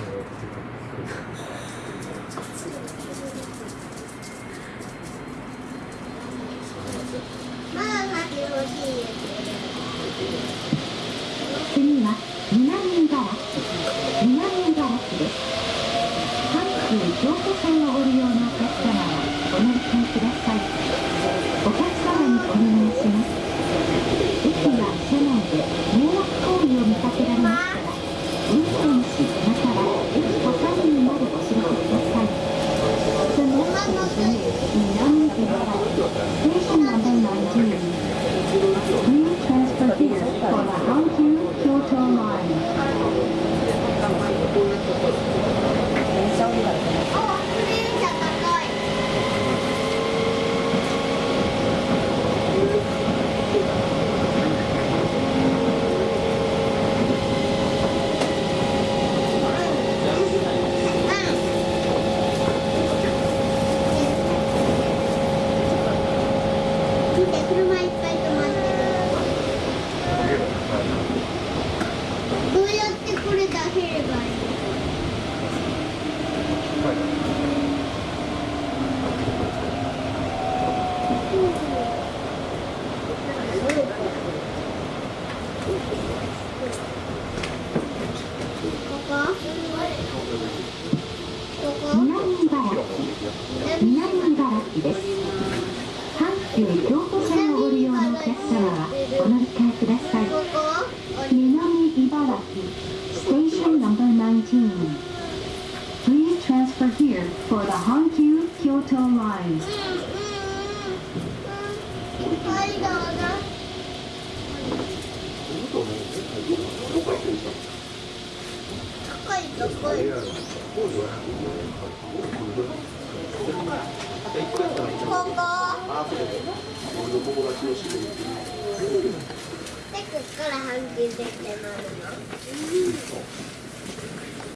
次は南茨城南茨城です。阪急京都線をご利用のお客様はお乗り換えください。お客様にお願いします駅や車内で迷惑行為を見かけられましたら運転士または駅係員までお知らせくださいその後です南茨城ステーションナンバー19 Please transfer here for the Hankyu Kyoto Line. あ、クリーン車高い見て車いっぱい止まってるどうやってこれ出せればいい南茨城です。急京都線をご利用のお客様はお乗り換えください南茨城 Station No.19 Please transfer here for the Hankyu Kyoto Line うんうんうんはいどうぞ高い高いここでこっから半球出てなるの